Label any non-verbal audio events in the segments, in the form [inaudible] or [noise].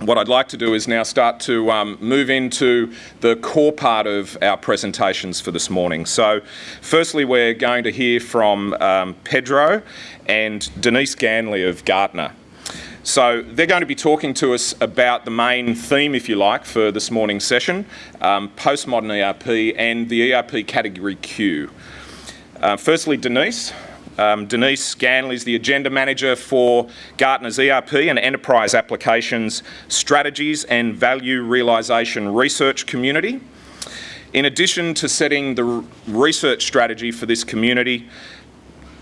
what I'd like to do is now start to um, move into the core part of our presentations for this morning. So firstly, we're going to hear from um, Pedro and Denise Ganly of Gartner. So they're going to be talking to us about the main theme, if you like, for this morning's session, um, postmodern ERP and the ERP category Q. Uh, firstly, Denise. Um, Denise Ganly is the Agenda Manager for Gartner's ERP and Enterprise Applications Strategies and Value Realisation Research Community. In addition to setting the research strategy for this community,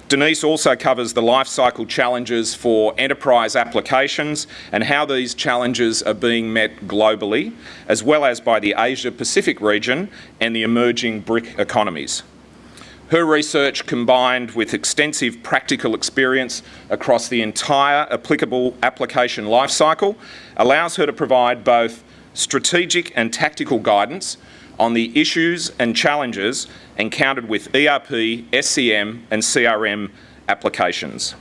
Denise also covers the life cycle challenges for enterprise applications and how these challenges are being met globally, as well as by the Asia Pacific region and the emerging BRIC economies. Her research combined with extensive practical experience across the entire applicable application lifecycle allows her to provide both strategic and tactical guidance on the issues and challenges encountered with ERP, SCM and CRM applications.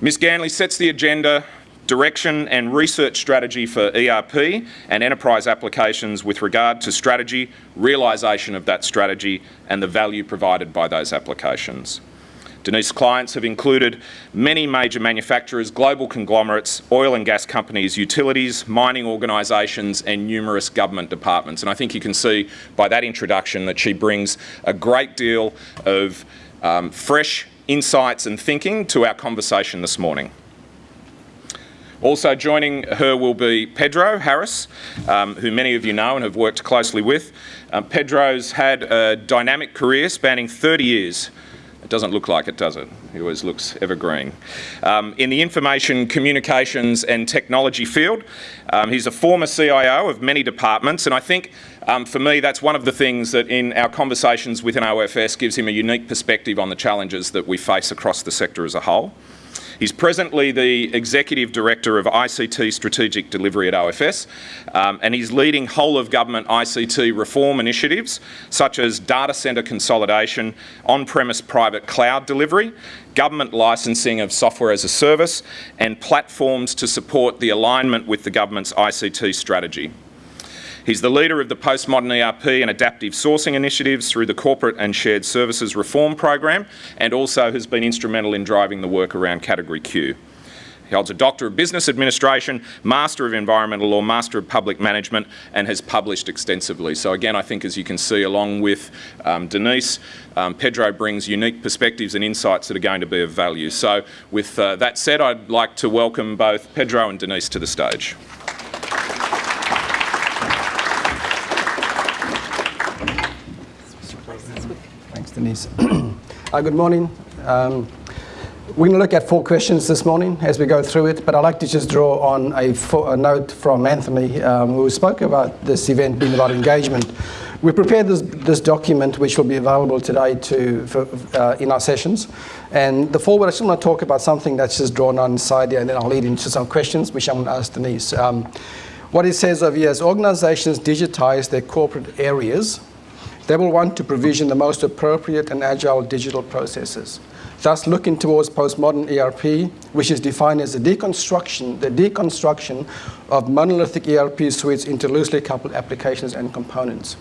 Ms Ganly sets the agenda direction and research strategy for ERP and enterprise applications with regard to strategy, realisation of that strategy and the value provided by those applications. Denise's clients have included many major manufacturers, global conglomerates, oil and gas companies, utilities, mining organisations and numerous government departments. And I think you can see by that introduction that she brings a great deal of um, fresh insights and thinking to our conversation this morning. Also joining her will be Pedro Harris, um, who many of you know and have worked closely with. Um, Pedro's had a dynamic career spanning 30 years. It doesn't look like it, does it? He always looks evergreen. Um, in the information, communications and technology field, um, he's a former CIO of many departments and I think um, for me that's one of the things that in our conversations within OFS gives him a unique perspective on the challenges that we face across the sector as a whole. He's presently the Executive Director of ICT Strategic Delivery at OFS, um, and he's leading whole of government ICT reform initiatives such as data centre consolidation, on-premise private cloud delivery, government licensing of software as a service, and platforms to support the alignment with the government's ICT strategy. He's the leader of the postmodern ERP and adaptive sourcing initiatives through the Corporate and Shared Services Reform Program and also has been instrumental in driving the work around Category Q. He holds a Doctor of Business Administration, Master of Environmental Law, Master of Public Management and has published extensively. So again, I think as you can see along with um, Denise, um, Pedro brings unique perspectives and insights that are going to be of value. So with uh, that said, I'd like to welcome both Pedro and Denise to the stage. Denise. [clears throat] uh, good morning. Um, we're going to look at four questions this morning as we go through it, but I'd like to just draw on a, a note from Anthony, um, who spoke about this event being about engagement. We prepared this, this document, which will be available today to, for, uh, in our sessions. And the forward, I just want to talk about something that's just drawn on inside here, and then I'll lead into some questions, which I'm going to ask Denise. Um, what it says over here is organizations digitize their corporate areas they will want to provision the most appropriate and agile digital processes. Thus looking towards postmodern ERP, which is defined as the deconstruction, the deconstruction of monolithic ERP suites into loosely coupled applications and components.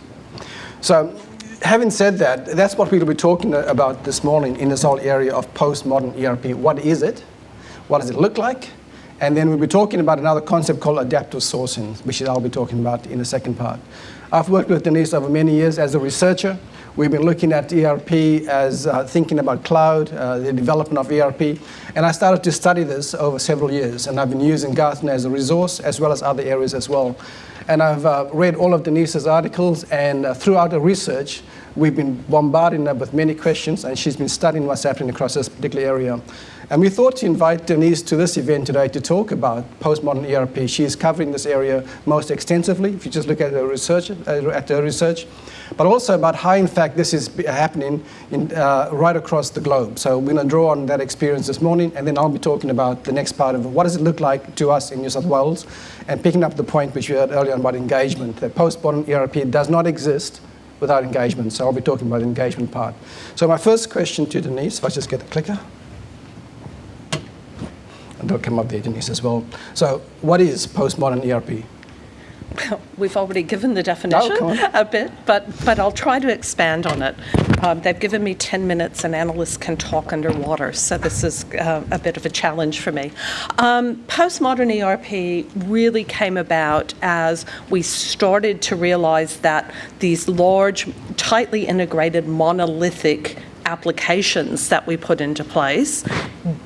So having said that, that's what we'll be talking about this morning in this whole area of postmodern ERP. What is it? What does it look like? And then we'll be talking about another concept called adaptive sourcing, which I'll be talking about in the second part. I've worked with Denise over many years as a researcher. We've been looking at ERP as uh, thinking about cloud, uh, the development of ERP. And I started to study this over several years. And I've been using Gartner as a resource as well as other areas as well. And I've uh, read all of Denise's articles and uh, throughout the research, we've been bombarding her with many questions and she's been studying what's happening across this particular area. And we thought to invite Denise to this event today to talk about postmodern ERP. She's covering this area most extensively, if you just look at her research, uh, at her research, but also about how, in fact, this is happening in, uh, right across the globe. So we're going to draw on that experience this morning, and then I'll be talking about the next part of. What does it look like to us in New South Wales? And picking up the point which we heard earlier on about engagement, that postmodern ERP does not exist without engagement. So I'll be talking about the engagement part. So my first question to Denise, if I just get the clicker. They'll come up there, Denise, as well. So what is postmodern ERP? Well, We've already given the definition Oh, a bit, but, but I'll try to expand on it. Um, They've given me 10 minutes and analysts can talk underwater, so this is uh, a bit of a challenge for me. Um, Postmodern ERP really came about as we started to realize that these large, tightly integrated, monolithic applications that we put into place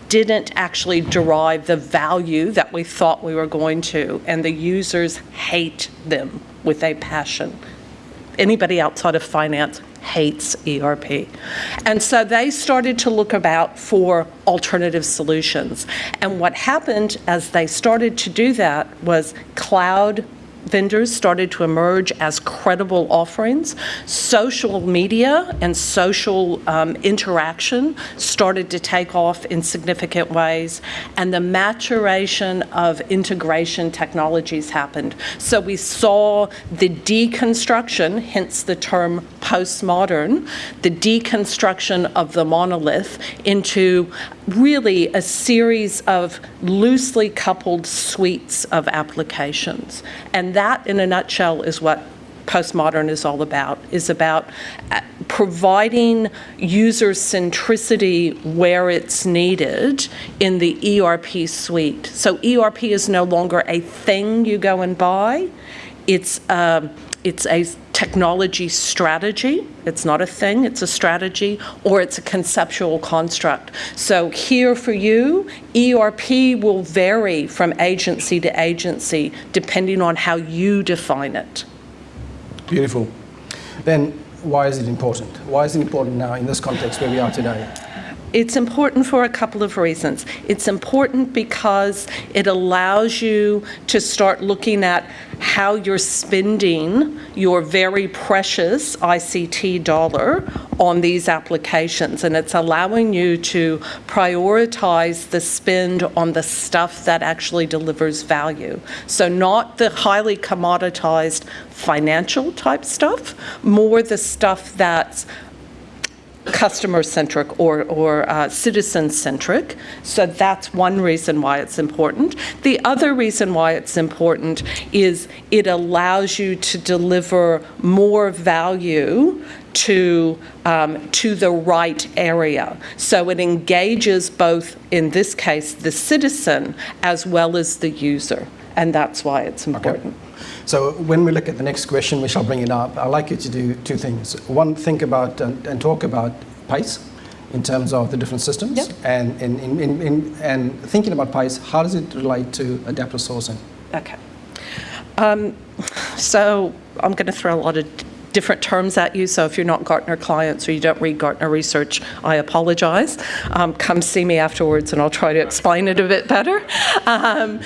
didn't actually derive the value that we thought we were going to, and the users hate them with a passion. Anybody outside of finance hates ERP. And so they started to look about for alternative solutions. And what happened as they started to do that was cloud vendors started to emerge as credible offerings. Social media and social um, interaction started to take off in significant ways, and the maturation of integration technologies happened. So we saw the deconstruction, hence the term postmodern, the deconstruction of the monolith into really a series of loosely coupled suites of applications. And that, in a nutshell, is what postmodern is all about, is about uh, providing user centricity where it's needed in the ERP suite. So ERP is no longer a thing you go and buy. It's um, it's a technology strategy. It's not a thing, it's a strategy, or it's a conceptual construct. So here for you, ERP will vary from agency to agency depending on how you define it. Beautiful. Then why is it important? Why is it important now in this context where we are today? It's important for a couple of reasons. It's important because it allows you to start looking at how you're spending your very precious ICT dollar on these applications. And it's allowing you to prioritize the spend on the stuff that actually delivers value. So not the highly commoditized financial type stuff, more the stuff that's customer-centric or, or uh, citizen-centric. So that's one reason why it's important. The other reason why it's important is it allows you to deliver more value to, um, to the right area. So it engages both, in this case, the citizen as well as the user. And that's why it's important. So when we look at the next question, we shall bring it up. I'd like you to do two things. One, think about and, and talk about pace in terms of the different systems. Yep. And, in, in, in, in, and thinking about pace, how does it relate to adaptive sourcing? Okay. Um, so I'm going to throw a lot of different terms at you, so if you're not Gartner clients or you don't read Gartner research, I apologize. Um, come see me afterwards and I'll try to explain it a bit better. Um,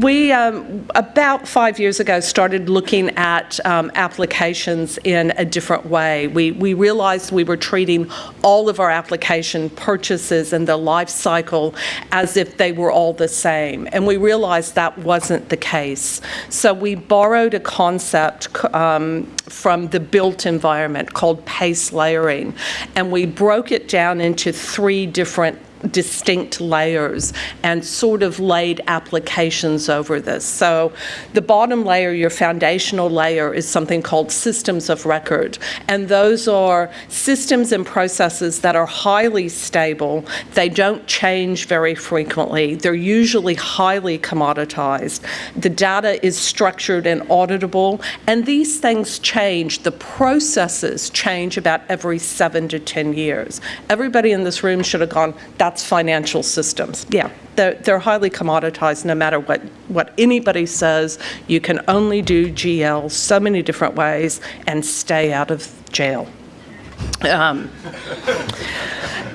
we, um, about five years ago, started looking at um, applications in a different way. We, we realized we were treating all of our application purchases and the life cycle as if they were all the same. And we realized that wasn't the case. So we borrowed a concept um, from the built environment called pace layering. And we broke it down into three different distinct layers and sort of laid applications over this. So the bottom layer, your foundational layer, is something called systems of record. And those are systems and processes that are highly stable. They don't change very frequently. They're usually highly commoditized. The data is structured and auditable. And these things change. The processes change about every seven to 10 years. Everybody in this room should have gone, that's financial systems. Yeah, they're, they're highly commoditized no matter what, what anybody says. You can only do GL so many different ways and stay out of jail. Um,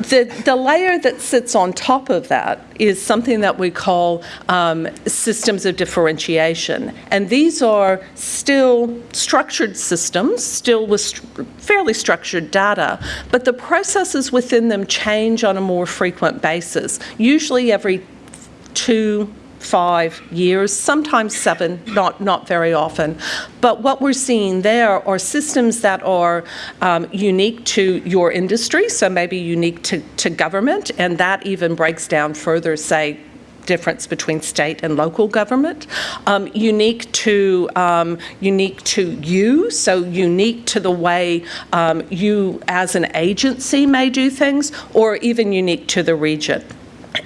the, the layer that sits on top of that is something that we call um, systems of differentiation. And these are still structured systems, still with st- fairly structured data, but the processes within them change on a more frequent basis, usually every two, five years, sometimes seven, not, not very often. But what we're seeing there are systems that are um, unique to your industry, so maybe unique to, to government, and that even breaks down further, say, difference between state and local government, um, unique to um, unique to you, so unique to the way um, you as an agency may do things, or even unique to the region.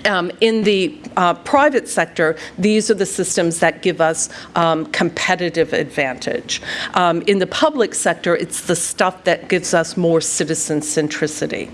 Um, in the uh, private sector, these are the systems that give us um, competitive advantage. Um, in the public sector, it's the stuff that gives us more citizen centricity.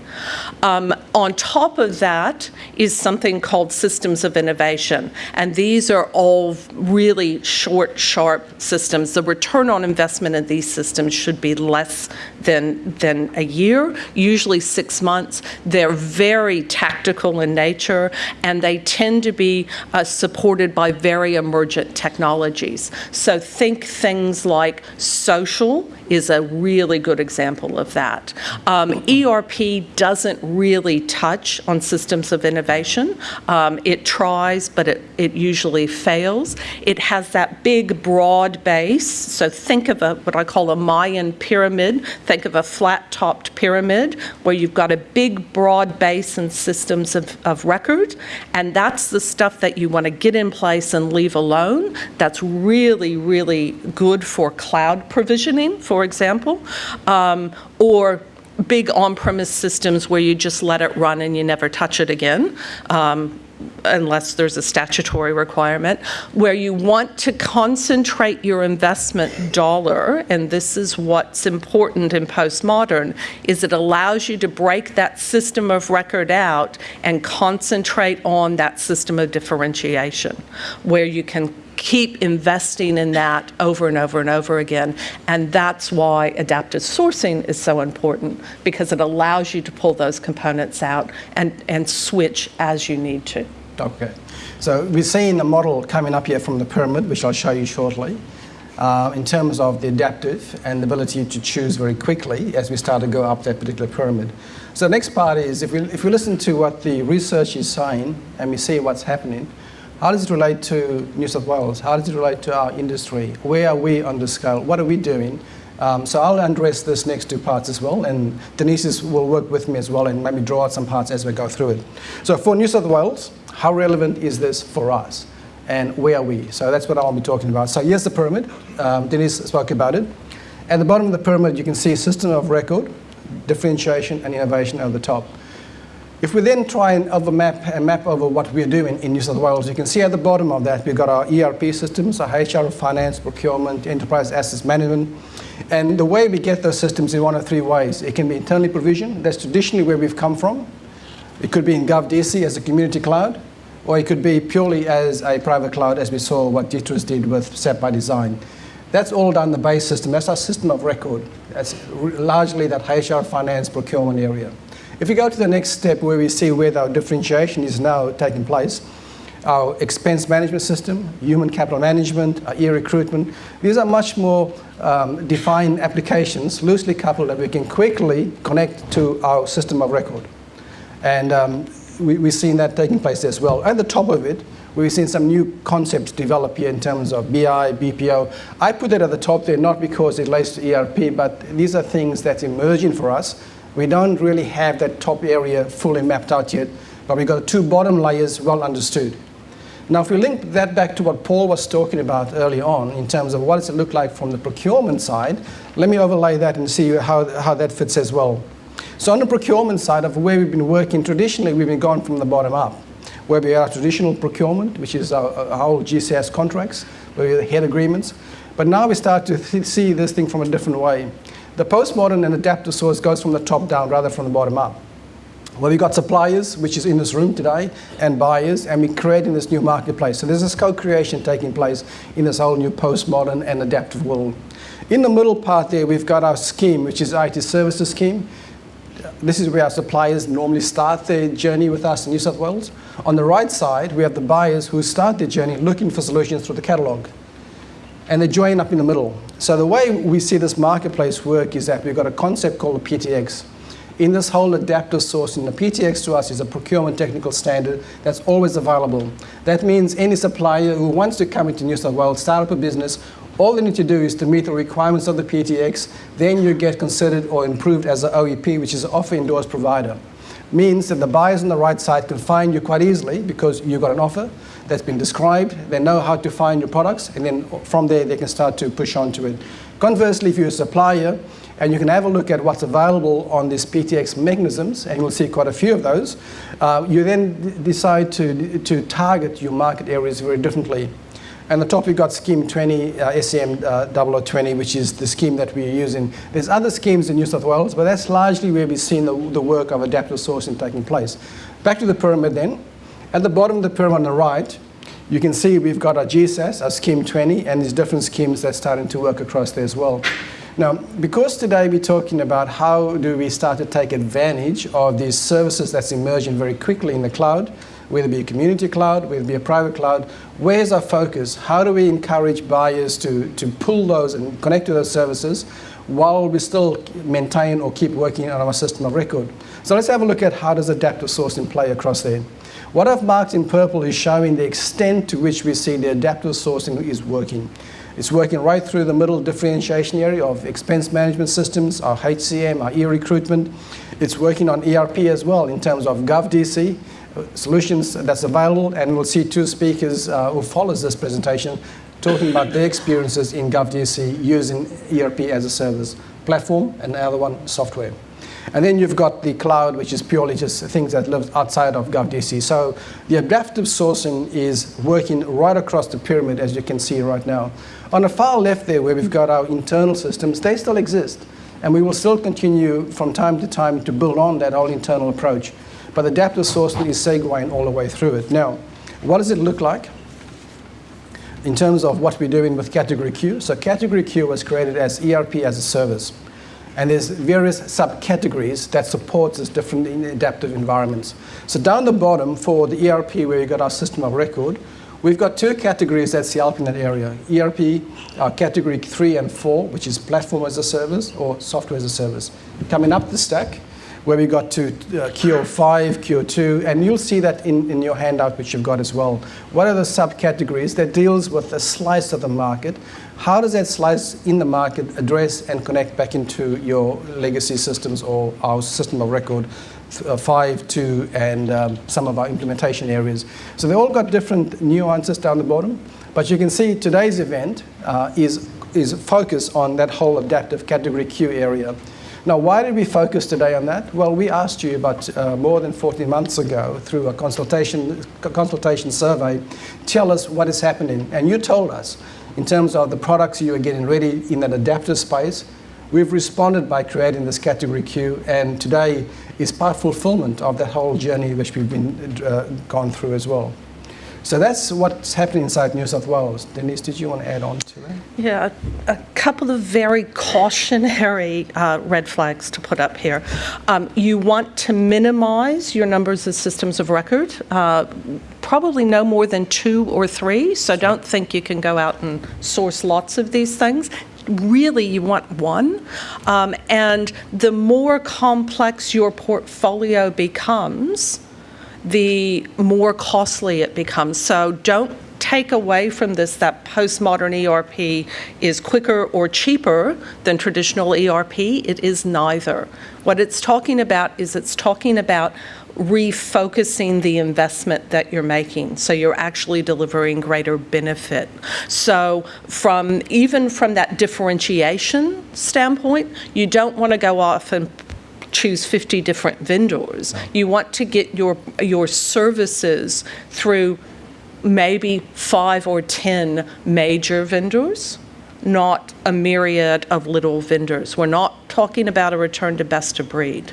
Um, on top of that is something called systems of innovation, and these are all really short, sharp systems. The return on investment in these systems should be less than, than a year, usually six months. They're very tactical in nature, and they tend to be uh, supported by very emergent technologies. So think things like social is a really good example of that. Um, ERP doesn't really touch on systems of innovation. Um, it tries, but it, it usually fails. It has that big, broad base. So think of a what I call a Mayan pyramid. Think of a flat-topped pyramid where you've got a big, broad base and systems of, of record, and that's the stuff that you want to get in place and leave alone. That's really, really good for cloud provisioning, for example, um, or big on-premise systems where you just let it run and you never touch it again. Um, unless there's a statutory requirement, where you want to concentrate your investment dollar, and this is what's important in postmodern, is it allows you to break that system of record out and concentrate on that system of differentiation, where you can keep investing in that over and over and over again. And that's why adaptive sourcing is so important, because it allows you to pull those components out and, and switch as you need to. Okay. So we're seeing a model coming up here from the pyramid, which I'll show you shortly, uh, in terms of the adaptive and the ability to choose very quickly as we start to go up that particular pyramid. So the next part is if we, if we listen to what the research is saying and we see what's happening, how does it relate to New South Wales? How does it relate to our industry? Where are we on the scale? What are we doing? Um, so I'll address this next two parts as well, and Denise will work with me as well and maybe draw out some parts as we go through it. So for New South Wales, how relevant is this for us? And where are we? So that's what I'll be talking about. So here's the pyramid. Um, Denise spoke about it. At the bottom of the pyramid, you can see system of record, differentiation, and innovation at the top. If we then try and overmap and uh, map over what we're doing in New South Wales, you can see at the bottom of that, we've got our ERP systems, our HR, finance, procurement, enterprise assets management. And the way we get those systems in one of three ways. It can be internally provisioned. That's traditionally where we've come from. It could be in GovDC as a community cloud, or it could be purely as a private cloud, as we saw what Ditros did with SAP ByDesign. That's all done the base system. That's our system of record. That's largely that HR, finance, procurement area. If we go to the next step where we see where our differentiation is now taking place, our expense management system, human capital management, our e-recruitment, these are much more um, defined applications, loosely coupled, that we can quickly connect to our system of record. And um, we, we've seen that taking place as well. At the top of it, we've seen some new concepts develop here in terms of BI, BPO. I put it at the top there not because it relates to ERP, but these are things that's emerging for us we don't really have that top area fully mapped out yet, but we've got two bottom layers well understood. Now, if we link that back to what Paul was talking about early on in terms of what does it look like from the procurement side, let me overlay that and see how, how that fits as well. So on the procurement side of where we've been working, traditionally we've been going from the bottom up, where we have traditional procurement, which is our, our whole GCS contracts, where we head agreements. But now we start to see this thing from a different way. The postmodern and adaptive source goes from the top down rather from the bottom up. Well, we've got suppliers, which is in this room today, and buyers, and we're creating this new marketplace. So there's this co-creation taking place in this whole new postmodern and adaptive world. In the middle part there, we've got our scheme, which is IT services scheme. This is where our suppliers normally start their journey with us in New South Wales. On the right side, we have the buyers who start their journey looking for solutions through the catalogue and they join up in the middle. So the way we see this marketplace work is that we've got a concept called a PTX. In this whole adaptive sourcing, the PTX to us is a procurement technical standard that's always available. That means any supplier who wants to come into New South Wales, start up a business, all they need to do is to meet the requirements of the PTX, then you get considered or improved as an OEP, which is an offer endorsed provider. Means that the buyers on the right side can find you quite easily because you've got an offer that's been described, they know how to find your products, and then from there they can start to push onto it. Conversely, if you're a supplier, and you can have a look at what's available on these PTX mechanisms, and you'll see quite a few of those. Uh, you then decide to, to target your market areas very differently. And the top, we've got Scheme 20, uh, SCM uh, 0020, which is the scheme that we're using. There's other schemes in New South Wales, but that's largely where we've seen the, the work of adaptive sourcing taking place. Back to the pyramid then. At the bottom of the pyramid on the right, you can see we've got our GSAS, our Scheme 20, and these different schemes that's starting to work across there as well. Now, because today we're talking about how do we start to take advantage of these services that's emerging very quickly in the cloud, whether it be a community cloud, whether it be a private cloud, where's our focus? How do we encourage buyers to, to pull those and connect to those services while we still maintain or keep working on our system of record? So let's have a look at how does adaptive sourcing play across there. What I've marked in purple is showing the extent to which we see the adaptive sourcing is working. It's working right through the middle differentiation area of expense management systems, our HCM, our e-recruitment. It's working on ERP as well in terms of GovDC, solutions that's available, and we'll see two speakers uh, who follows this presentation talking about their experiences in GovDC using ERP as a service platform, and the other one, software. And then you've got the cloud, which is purely just things that live outside of GovDC. So the adaptive sourcing is working right across the pyramid, as you can see right now. On the far left there, where we've got our internal systems, they still exist. And we will still continue from time to time to build on that whole internal approach. But the adaptive sourcing is segueing all the way through it. Now, what does it look like? In terms of what we're doing with Category Q. So Category Q was created as ERP as a service. And there's various subcategories that support these different adaptive environments. So down the bottom for the ERP, where you got our system of record, we've got two categories that's helping that area. ERP, uh, category three and four, which is platform as a service or software as a service. Coming up the stack, where we got to uh, QO5, QO2, and you'll see that in, in your handout, which you've got as well. What are the subcategories that deals with a slice of the market? How does that slice in the market address and connect back into your legacy systems or our system of record, uh, 5, 2, and um, some of our implementation areas? So they all got different nuances down the bottom, but you can see today's event uh, is, is focused on that whole adaptive category Q area. Now, why did we focus today on that? Well, we asked you about uh, more than 14 months ago through a consultation, consultation survey, tell us what is happening. And you told us, in terms of the products you are getting ready in that adaptive space, we've responded by creating this category Q, and today is part fulfillment of that whole journey which we've been uh, gone through as well. So that's what's happening inside New South Wales. Denise, did you want to add on to that? Yeah, a, a couple of very cautionary uh, red flags to put up here. Um, you want to minimize your numbers of systems of record, uh, probably no more than two or three, so don't think you can go out and source lots of these things really you want one. Um, and the more complex your portfolio becomes, the more costly it becomes. So don't take away from this that postmodern ERP is quicker or cheaper than traditional ERP. It is neither. What it's talking about is it's talking about refocusing the investment that you're making so you're actually delivering greater benefit so from even from that differentiation standpoint you don't want to go off and choose 50 different vendors. You want to get your, your services through maybe five or 10 major vendors, not a myriad of little vendors. We're not talking about a return to best of breed.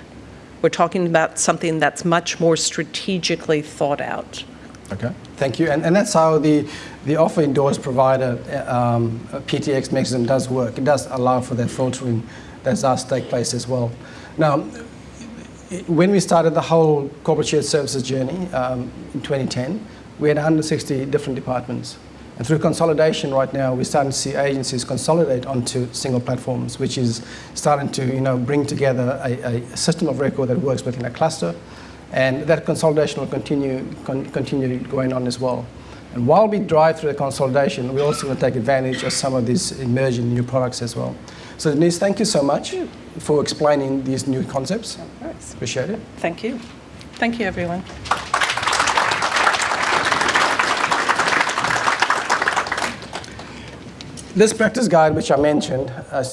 We're talking about something that's much more strategically thought out. Okay, thank you. And, and that's how the, the offer endorsed provider um, PTX mechanism does work. It does allow for that filtering that does take place as well. Now, when we started the whole corporate shared services journey um, in 2010, we had 160 different departments. And through consolidation right now, we're starting to see agencies consolidate onto single platforms, which is starting to you know, bring together a, a system of record that works within a cluster. And that consolidation will continue, con continue going on as well. And while we drive through the consolidation, we're also going to take advantage of some of these emerging new products as well. So Denise, thank you so much for explaining these new concepts. Appreciate it. Thank you. Thank you, everyone. This practice guide, which I mentioned, uh,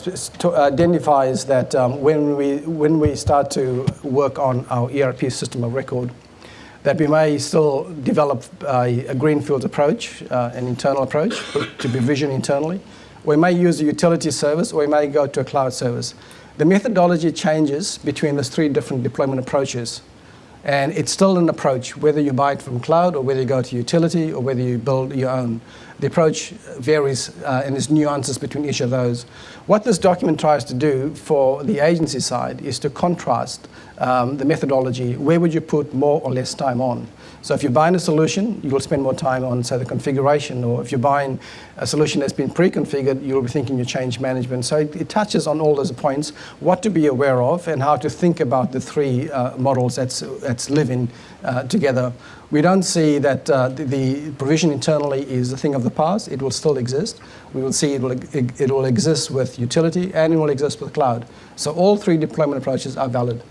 identifies that um, when, we, when we start to work on our ERP system of record, that we may still develop a, a greenfield approach, uh, an internal approach to provision internally. We may use a utility service or we may go to a cloud service. The methodology changes between those three different deployment approaches. And it's still an approach, whether you buy it from cloud or whether you go to utility or whether you build your own. The approach varies uh, and there's nuances between each of those. What this document tries to do for the agency side is to contrast um, the methodology. Where would you put more or less time on? So if you're buying a solution, you'll spend more time on, say, the configuration, or if you're buying a solution that's been pre-configured, you'll be thinking your change management. So it, it touches on all those points, what to be aware of, and how to think about the three uh, models that's, that's living uh, together. We don't see that uh, the, the provision internally is a thing of the past. It will still exist. We will see it will, it will exist with utility and it will exist with cloud. So all three deployment approaches are valid.